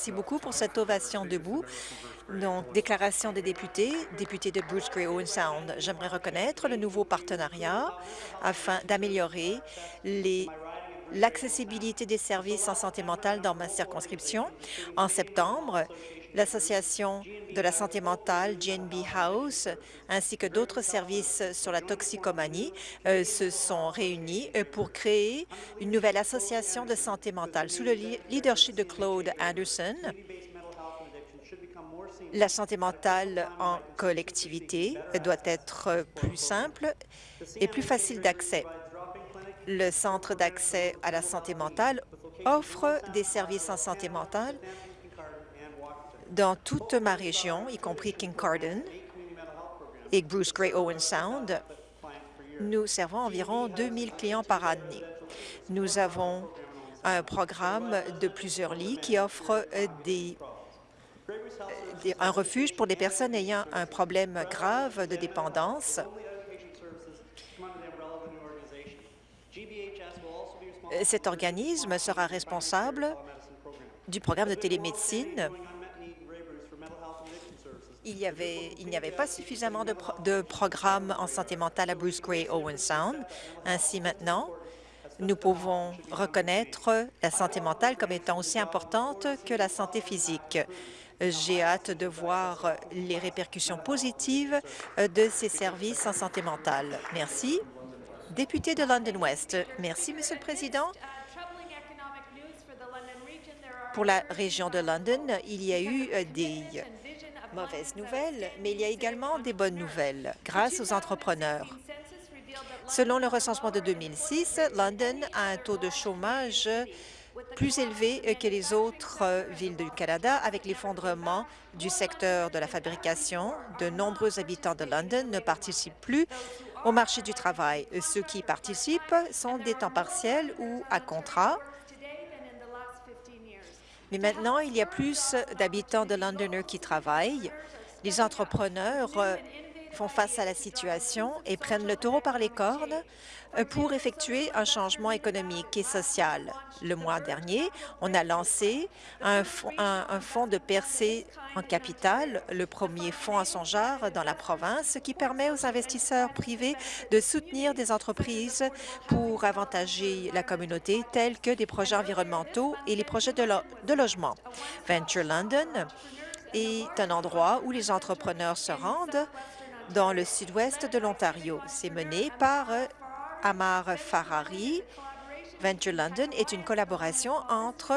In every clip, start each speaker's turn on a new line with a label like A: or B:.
A: Merci beaucoup pour cette ovation debout. Donc, déclaration des députés, député de Bruce Gray Owen Sound. J'aimerais reconnaître le nouveau partenariat afin d'améliorer l'accessibilité des services en santé mentale dans ma circonscription. En septembre, l'Association de la santé mentale GNB House ainsi que d'autres services sur la toxicomanie euh, se sont réunis euh, pour créer une nouvelle association de santé mentale. Sous le leadership de Claude Anderson, la santé mentale en collectivité doit être plus simple et plus facile d'accès. Le Centre d'accès à la santé mentale offre des services en santé mentale dans toute ma région, y compris Kincardine et Bruce Gray Owen Sound. Nous servons environ 2000 clients par année. Nous avons un programme de plusieurs lits qui offre des un refuge pour des personnes ayant un problème grave de dépendance. Cet organisme sera responsable du programme de télémédecine. Il n'y avait, avait, pas suffisamment de, de programmes en santé mentale à Bruce Gray Owen Sound. Ainsi, maintenant, nous pouvons reconnaître la santé mentale comme étant aussi importante que la santé physique. J'ai hâte de voir les répercussions positives de ces services en santé mentale. Merci. Député de London West. Merci, Monsieur le Président. Pour la région de London, il y a eu euh, des mauvaises nouvelles, mais il y a également des bonnes nouvelles grâce aux entrepreneurs. Selon le recensement de 2006, London a un taux de chômage plus élevé que les autres euh, villes du Canada avec l'effondrement du secteur de la fabrication. De nombreux habitants de London ne participent plus au marché du travail. Ceux qui participent sont des temps partiels ou à contrat. Mais maintenant, il y a plus d'habitants de Londoners qui travaillent. Les entrepreneurs euh, font face à la situation et prennent le taureau par les cornes euh, pour effectuer un changement économique et social. Le mois dernier, on a lancé un fonds, de percée en capital, le premier fonds à son genre dans la province, qui permet aux investisseurs privés de soutenir des entreprises pour avantager la communauté, tels que des projets environnementaux et les projets de, de logement. Venture London est un endroit où les entrepreneurs se rendent dans le sud-ouest de l'Ontario. C'est mené par euh, Amar Farari. Venture London est une collaboration entre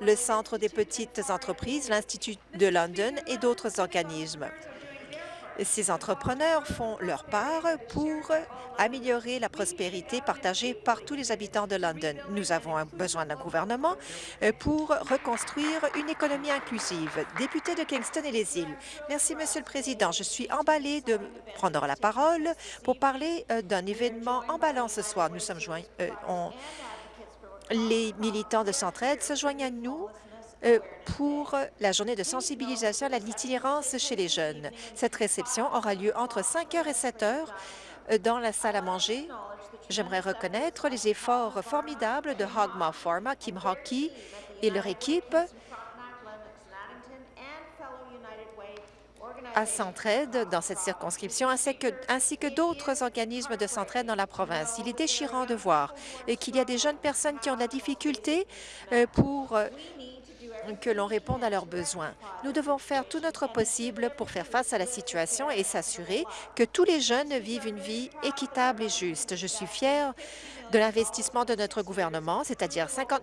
A: le Centre des petites entreprises, l'Institut de London et d'autres organismes. Ces entrepreneurs font leur part pour améliorer la prospérité partagée par tous les habitants de London. Nous avons besoin d'un gouvernement euh, pour reconstruire une économie inclusive. Député de Kingston et les îles. Merci, Monsieur le Président. Je suis emballée de prendre la parole pour parler euh, d'un événement emballant ce soir. Nous sommes joints, euh, les militants de Centraide se joignent à nous pour la journée de sensibilisation à l'itinérance chez les jeunes. Cette réception aura lieu entre 5 heures et 7 heures euh, dans la salle à manger. J'aimerais reconnaître les efforts formidables de Hogma Pharma, Kim Hockey et leur équipe à Centraide dans cette circonscription, ainsi que, ainsi que d'autres organismes de Centraide dans la province. Il est déchirant de voir qu'il y a des jeunes personnes qui ont de la difficulté euh, pour que l'on réponde à leurs besoins. Nous devons faire tout notre possible pour faire face à la situation et s'assurer que tous les jeunes vivent une vie équitable et juste. Je suis fière de l'investissement de notre gouvernement, c'est-à-dire 50,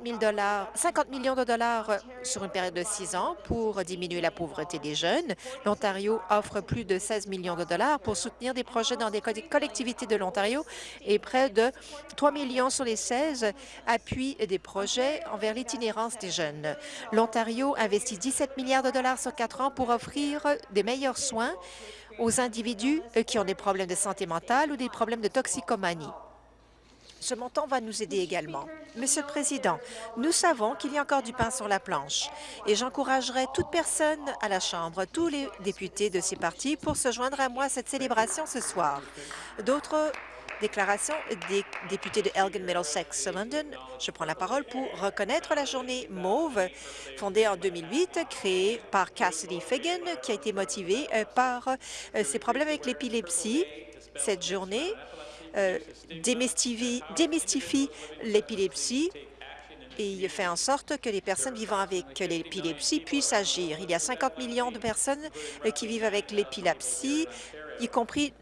A: 50 millions de dollars sur une période de six ans pour diminuer la pauvreté des jeunes. L'Ontario offre plus de 16 millions de dollars pour soutenir des projets dans des collectivités de l'Ontario et près de 3 millions sur les 16 appuient des projets envers l'itinérance des jeunes. L'Ontario investit 17 milliards de dollars sur quatre ans pour offrir des meilleurs soins aux individus qui ont des problèmes de santé mentale ou des problèmes de toxicomanie. Ce montant va nous aider également. Monsieur le Président, nous savons qu'il y a encore du pain sur la planche et j'encouragerai toute personne à la Chambre, tous les députés de ces partis, pour se joindre à moi à cette célébration ce soir. D'autres Déclaration des députés de Elgin Middlesex London. Je prends la parole pour reconnaître la journée mauve fondée en 2008, créée par Cassidy Fagan, qui a été motivée euh, par euh, ses problèmes avec l'épilepsie. Cette journée euh, démystifie, l'épilepsie et fait en sorte que les personnes vivant avec l'épilepsie puissent agir. Il y a 50 millions de personnes euh, qui vivent avec l'épilepsie, y compris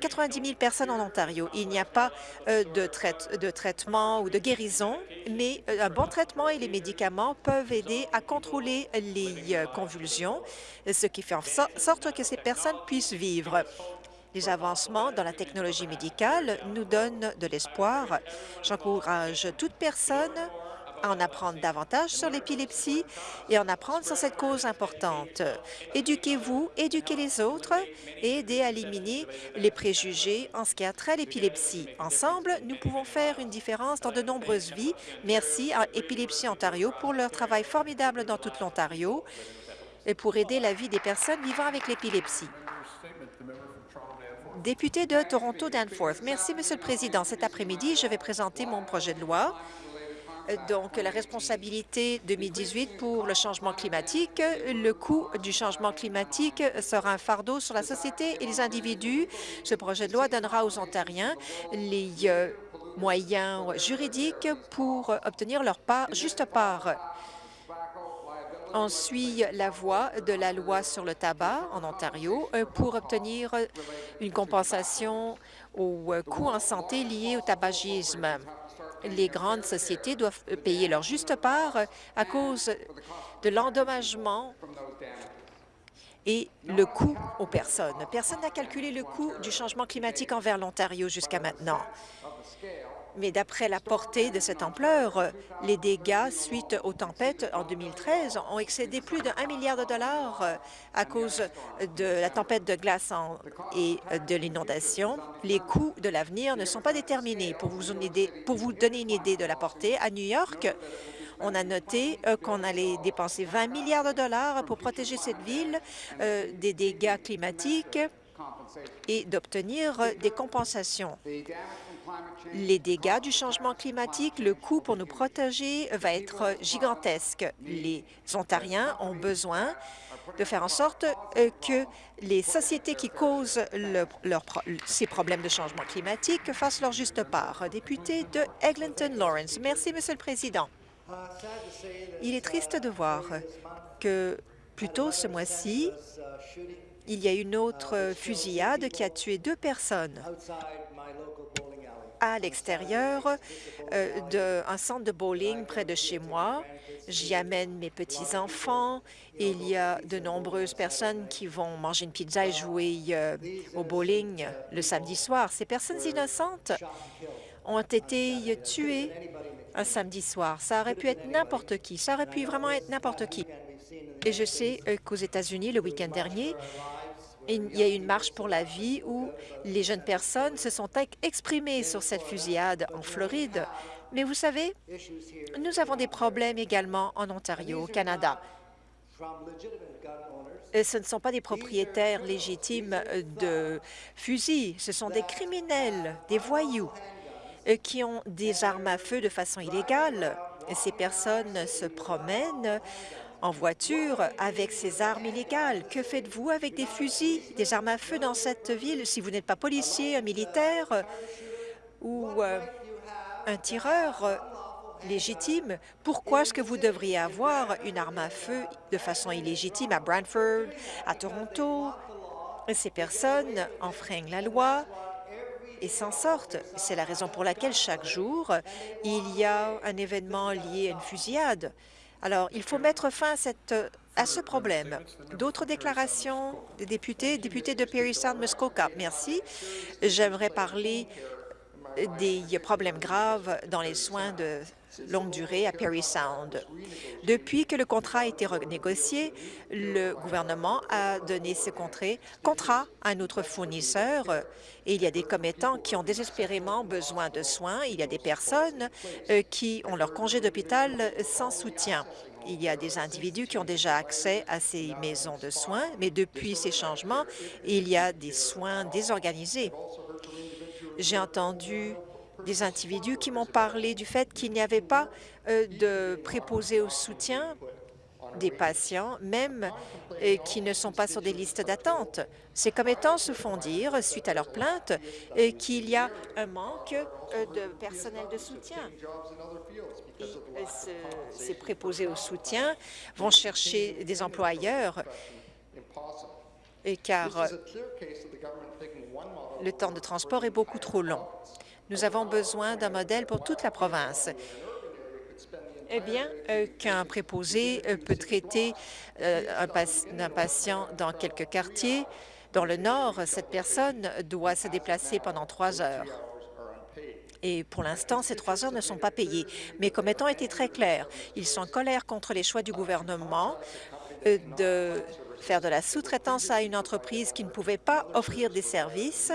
A: 90 000 personnes en Ontario. Il n'y a pas euh, de, traitement ou de guérison, mais un bon traitement et les médicaments peuvent aider à contrôler les convulsions, ce qui fait en sorte que ces personnes puissent vivre. Les avancements dans la technologie médicale nous donnent de l'espoir. J'encourage toute personne en apprendre davantage sur l'épilepsie et en apprendre sur cette cause importante. Éduquez-vous, éduquez les autres et aidez à éliminer les préjugés en ce qui a trait à l'épilepsie. Ensemble, nous pouvons faire une différence dans de nombreuses vies. Merci à Épilepsie Ontario pour leur travail formidable dans toute l'Ontario et pour aider la vie des personnes vivant avec l'épilepsie. Député de Toronto Danforth. Merci, Monsieur le Président. Cet après-midi, je vais présenter mon projet de loi donc la responsabilité 2018 pour le changement climatique. Le coût du changement climatique sera un fardeau sur la société et les individus. Ce projet de loi donnera aux Ontariens les euh, moyens juridiques pour obtenir leur part, juste part. On suit la voie de la loi sur le tabac en Ontario euh, pour obtenir une compensation aux euh, coûts en santé liés au tabagisme les grandes sociétés doivent payer leur juste part à cause de l'endommagement et le coût aux personnes. Personne n'a calculé le coût du changement climatique envers l'Ontario jusqu'à maintenant. Mais d'après la portée de cette ampleur, les dégâts suite aux tempêtes en 2013 ont excédé plus de 1 milliard de dollars à cause de la tempête de glace et de l'inondation. Les coûts de l'avenir ne sont pas déterminés. Pour vous, donner une idée de la portée, à New York, on a noté euh, qu'on allait dépenser 20 milliards de dollars pour protéger cette ville euh, des dégâts climatiques et d'obtenir des compensations les dégâts du changement climatique, le coût pour nous protéger va être gigantesque. Les Ontariens ont besoin de faire en sorte euh, que les sociétés qui causent ces problèmes de changement climatique fassent leur juste part. Député de Eglinton Lawrence. Merci, Monsieur le Président. Il est triste de voir que plus tôt ce mois-ci, il y a une autre fusillade qui a tué deux personnes à l'extérieur euh, d'un centre de bowling près de chez moi. J'y amène mes petits-enfants. Il y a de nombreuses personnes qui vont manger une pizza et jouer euh, au bowling le samedi soir. Ces personnes innocentes ont été tuées un samedi soir. Ça aurait pu être n'importe qui. Ça aurait pu vraiment être n'importe qui. Et je sais euh, qu'aux États-Unis, le week-end dernier, il y a eu une marche pour la vie où les jeunes personnes se sont exprimées sur cette fusillade en Floride. Mais vous savez, nous avons des problèmes également en Ontario, au Canada. Et ce ne sont pas des propriétaires légitimes de fusils, ce sont des criminels, des voyous euh, qui ont des armes à feu de façon illégale. Ces personnes se promènent en voiture avec ces armes illégales. Que faites-vous avec des fusils, des armes à feu dans cette ville si vous n'êtes pas policier, un militaire ou euh, un tireur euh, légitime? Pourquoi est-ce que vous devriez avoir une arme à feu de façon illégitime à Brantford, à Toronto? Ces personnes enfreignent la loi et s'en sortent. C'est la raison pour laquelle chaque jour, il y a un événement lié à une fusillade. Alors, il faut mettre fin à, ce problème. D'autres déclarations des députés, député de Perry Sound Muskoka. Merci. J'aimerais parler des problèmes graves dans les soins de longue durée à Perry Sound. Depuis que le contrat a été renégocié, le gouvernement a donné ce contrat à un autre fournisseur et il y a des commettants qui ont désespérément besoin de soins. Il y a des personnes euh, qui ont leur congé d'hôpital sans soutien. Il y a des individus qui ont déjà accès à ces maisons de soins, mais depuis ces changements, il y a des soins désorganisés. J'ai entendu des individus qui m'ont parlé du fait qu'il n'y avait pas euh, de préposés au soutien des patients, même euh, qui ne sont pas sur des listes d'attente. Ces commettants se font dire, suite à leur plainte, euh, qu'il y a un manque de personnel de soutien. Ces préposés au soutien vont chercher des employeurs et car le temps de transport est beaucoup trop long. Nous avons besoin d'un modèle pour toute la province. Eh bien, euh, qu'un préposé euh, peut traiter euh, un, un patient dans quelques quartiers. Dans le nord, cette personne doit se déplacer pendant trois heures. Et pour l'instant, ces trois heures ne sont pas payées. Mes commettants étaient très clairs. Ils sont en colère contre les choix du gouvernement de faire de la sous-traitance à une entreprise qui ne pouvait pas offrir des services.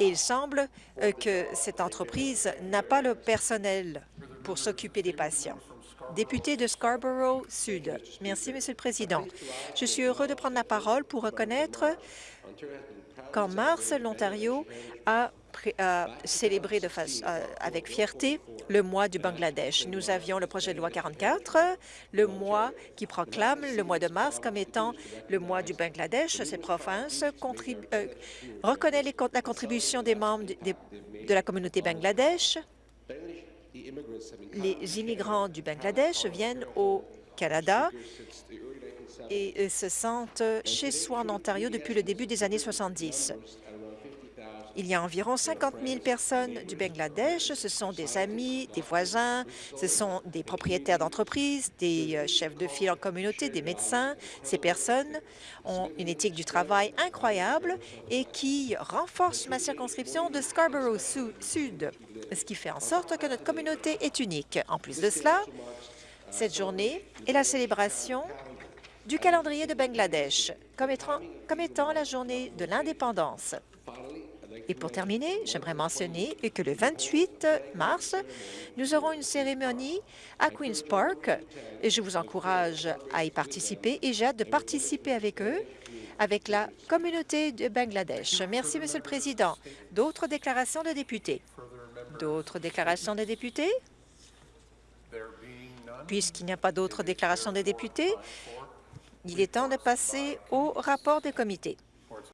A: Il semble euh, que cette entreprise n'a pas le personnel pour s'occuper des patients. Député de Scarborough Sud. Merci, Monsieur le Président. Je suis heureux de prendre la parole pour reconnaître qu'en mars, l'Ontario a, célébré euh, avec fierté le mois du Bangladesh. Nous avions le projet de loi 44, le mois qui proclame le mois de mars comme étant le mois du Bangladesh. Cette province euh, reconnaît la contribution des membres de la communauté Bangladesh. Les immigrants du Bangladesh viennent au Canada et euh, se sentent chez soi en Ontario depuis le début des années 70. Il y a environ 50 000 personnes du Bangladesh. Ce sont des amis, des voisins, ce sont des propriétaires d'entreprises, des euh, chefs de file en communauté, des médecins. Ces personnes ont une éthique du travail incroyable et qui renforcent ma circonscription de Scarborough Su- Sud, ce qui fait en sorte que notre communauté est unique. En plus de cela, cette journée est la célébration du calendrier de Bangladesh comme étant, comme étant la journée de l'indépendance. Et pour terminer, j'aimerais mentionner que le 28 mars, nous aurons une cérémonie à Queen's Park et je vous encourage à y participer et j'ai hâte de participer avec eux, avec la communauté de Bangladesh. Merci, Monsieur le Président. D'autres déclarations de députés? D'autres déclarations de députés? Puisqu'il n'y a pas d'autres déclarations de députés, il est temps de passer au rapport des comités.